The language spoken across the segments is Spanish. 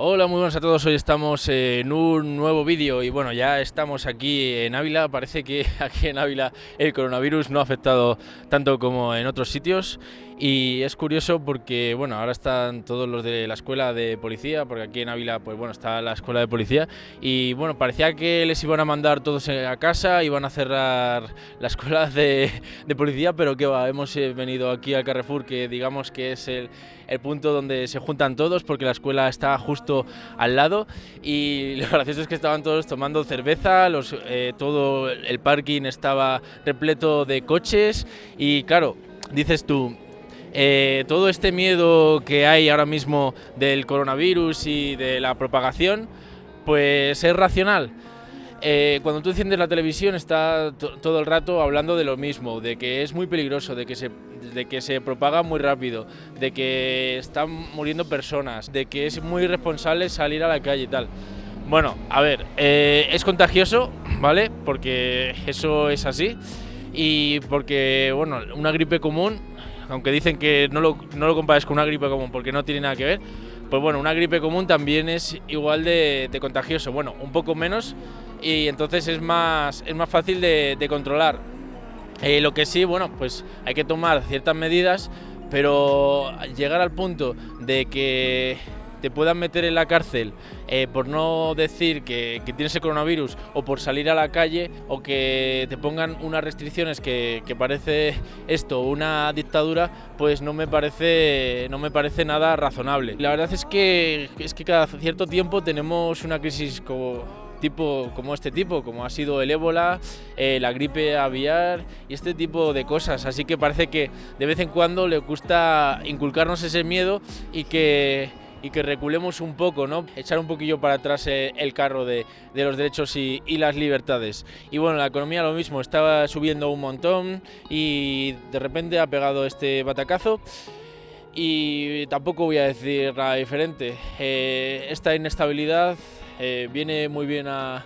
Hola, muy buenas a todos. Hoy estamos en un nuevo vídeo y bueno, ya estamos aquí en Ávila. Parece que aquí en Ávila el coronavirus no ha afectado tanto como en otros sitios y es curioso porque bueno, ahora están todos los de la escuela de policía, porque aquí en Ávila pues bueno, está la escuela de policía. Y bueno, parecía que les iban a mandar todos a casa, iban a cerrar la escuela de, de policía, pero que va, hemos eh, venido aquí al Carrefour que digamos que es el, el punto donde se juntan todos porque la escuela está justo al lado. Y lo gracioso es que estaban todos tomando cerveza, los, eh, todo el parking estaba repleto de coches. Y claro, dices tú, eh, todo este miedo que hay ahora mismo del coronavirus y de la propagación, pues es racional. Eh, cuando tú enciendes la televisión está todo el rato hablando de lo mismo, de que es muy peligroso, de que, se, de que se propaga muy rápido, de que están muriendo personas, de que es muy irresponsable salir a la calle y tal. Bueno, a ver, eh, es contagioso, ¿vale? Porque eso es así y porque, bueno, una gripe común, aunque dicen que no lo, no lo compares con una gripe común porque no tiene nada que ver, pues bueno, una gripe común también es igual de, de contagioso, bueno, un poco menos, y entonces es más, es más fácil de, controlar. Eh, lo que sí, bueno, pues hay que tomar ciertas medidas, pero llegar al punto de que te puedan meter en la cárcel eh, por no decir que, tienes el coronavirus o por salir a la calle o que te pongan unas restricciones que, parece esto una dictadura, pues no me parece no me parece nada razonable. La verdad es que es que cada cierto tiempo tenemos una crisis como tipo como este tipo, como ha sido el ébola, eh, la gripe aviar y este tipo de cosas. Así que parece que de vez en cuando le gusta inculcarnos ese miedo y que y que reculemos un poco, ¿no? echar un poquillo para atrás eh, el carro de, de los derechos y, y, las libertades. Y bueno, la economía lo mismo, estaba subiendo un montón y de repente ha pegado este batacazo y tampoco voy a decir nada diferente. Eh, esta inestabilidad eh, viene muy bien a,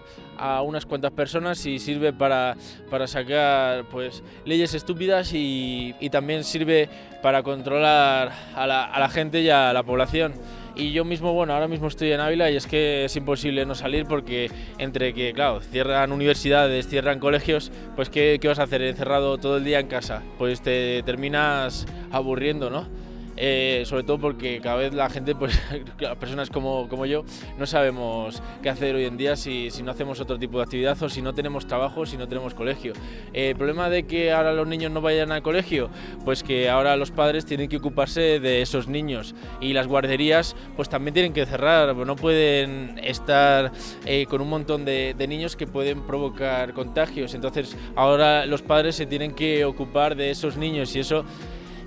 unas cuantas personas y sirve para, para sacar pues, leyes estúpidas y, también sirve para controlar a la, a la gente y a la población y yo mismo, bueno, ahora mismo estoy en Ávila y es que es imposible no salir porque entre que, claro, cierran universidades, cierran colegios, pues ¿qué, qué vas a hacer encerrado todo el día en casa? Pues te terminas aburriendo, ¿no? Eh, sobre todo porque cada vez la gente, pues personas como, como yo, no sabemos qué hacer hoy en día si, si, no hacemos otro tipo de actividad o si no tenemos trabajo, si no tenemos colegio. Eh, el problema de que ahora los niños no vayan al colegio, pues que ahora los padres tienen que ocuparse de esos niños y las guarderías pues también tienen que cerrar, no pueden estar eh, con un montón de niños que pueden provocar contagios, entonces ahora los padres se tienen que ocupar de esos niños y eso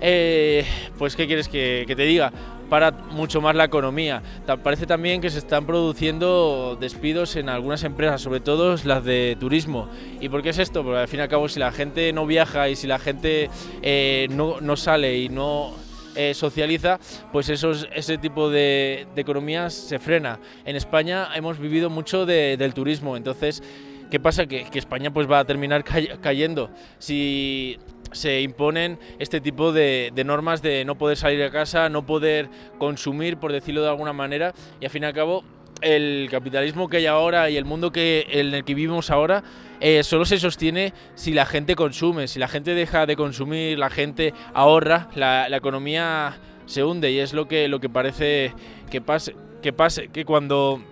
eh, pues ¿qué quieres que, te diga? Para mucho más la economía. Parece también que se están produciendo despidos en algunas empresas, sobre todo las de turismo. ¿Y por qué es esto? Porque al fin y al cabo si la gente no viaja y si la gente eh, no, sale y no eh, socializa, pues ese tipo de, economías se frena. En España hemos vivido mucho del turismo, entonces, ¿qué pasa? Que, que España pues va a terminar cayendo. Si se imponen este tipo de, normas de no poder salir de casa, no poder consumir, por decirlo de alguna manera, y al fin y al cabo el capitalismo que hay ahora y el mundo que, en el que vivimos ahora eh, solo se sostiene si la gente consume, si la gente deja de consumir, la gente ahorra, la, economía se hunde y es lo que, lo que parece que pase, que pase, que cuando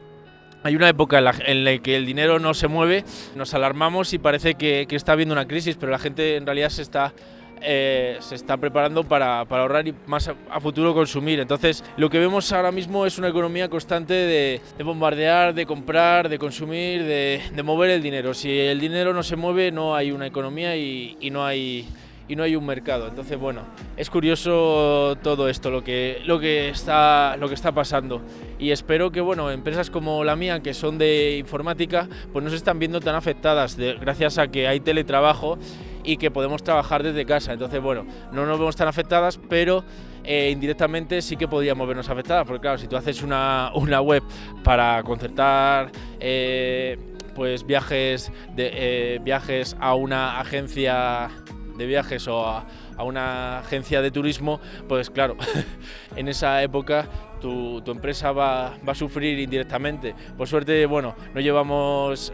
hay una época en la, que el dinero no se mueve, nos alarmamos y parece que, está habiendo una crisis, pero la gente en realidad se está eh, preparando para, ahorrar y más a, futuro consumir. Entonces, lo que vemos ahora mismo es una economía constante de, bombardear, de comprar, de consumir, de, mover el dinero. Si el dinero no se mueve, no hay una economía y no hay y no hay un mercado. Entonces, bueno, es curioso todo esto, lo que, lo que, está, lo que está pasando. Y espero que, bueno, empresas como la mía, que son de informática, pues no se están viendo tan afectadas gracias a que hay teletrabajo y que podemos trabajar desde casa. Entonces, bueno, no nos vemos tan afectadas, pero eh, indirectamente sí que podríamos vernos afectadas, porque claro, si tú haces una, una web para concertar... Eh, pues viajes, de, eh, viajes a una agencia de viajes o a, una agencia de turismo, pues claro, en esa época tu, empresa va, a sufrir indirectamente. Por suerte, bueno, no llevamos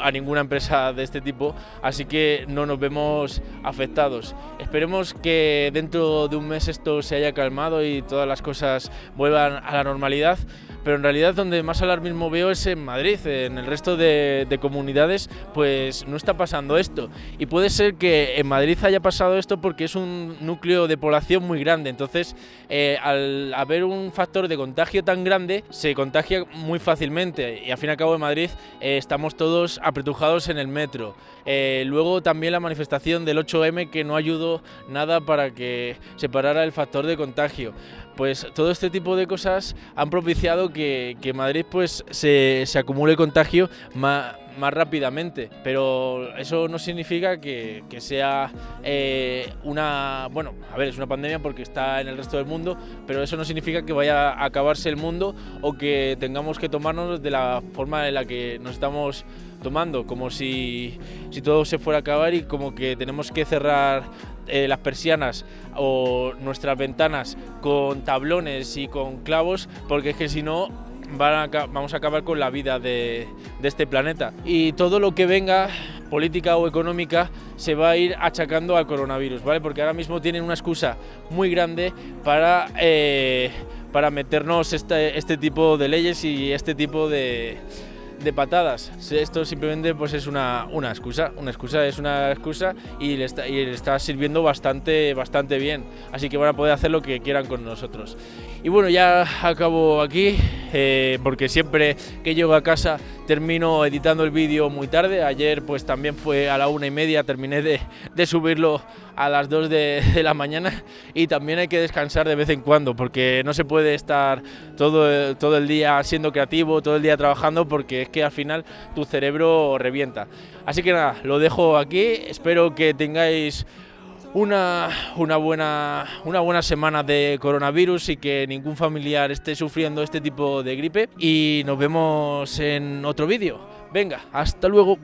a ninguna empresa de este tipo, así que no nos vemos afectados. Esperemos que dentro de un mes esto se haya calmado y todas las cosas vuelvan a la normalidad pero en realidad donde más alarmismo veo es en Madrid, en el resto de, comunidades pues no está pasando esto y puede ser que en Madrid haya pasado esto porque es un núcleo de población muy grande, entonces eh, al haber un factor de contagio tan grande se contagia muy fácilmente y al fin y al cabo en Madrid eh, estamos todos apretujados en el metro. Eh, luego también la manifestación del 8M que no ayudó nada para que se parara el factor de contagio. Pues todo este tipo de cosas han propiciado que, Madrid pues se, acumule contagio más, rápidamente, pero eso no significa que, que sea eh, una, bueno, a ver, es una pandemia porque está en el resto del mundo, pero eso no significa que vaya a acabarse el mundo o que tengamos que tomarnos de la forma en la que nos estamos tomando, como si, si todo se fuera a acabar y como que tenemos que cerrar eh, las persianas o nuestras ventanas con tablones y con clavos, porque es que si no vamos a acabar con la vida de, este planeta. Y todo lo que venga, política o económica, se va a ir achacando al coronavirus, ¿vale? Porque ahora mismo tienen una excusa muy grande para, eh, para meternos este, este tipo de leyes y este tipo de, de patadas. Esto simplemente pues es una, una excusa, una excusa es una excusa y le, está, y le está sirviendo bastante, bastante bien. Así que van a poder hacer lo que quieran con nosotros. Y bueno, ya acabo aquí, eh, porque siempre que llego a casa termino editando el vídeo muy tarde. Ayer pues también fue a la una y media, terminé de, subirlo a las dos de, de, la mañana y también hay que descansar de vez en cuando, porque no se puede estar todo, todo el día siendo creativo, todo el día trabajando, porque es que al final tu cerebro revienta. Así que nada, lo dejo aquí, espero que tengáis una, una, buena, una buena semana de coronavirus y que ningún familiar esté sufriendo este tipo de gripe. Y nos vemos en otro vídeo. Venga, hasta luego.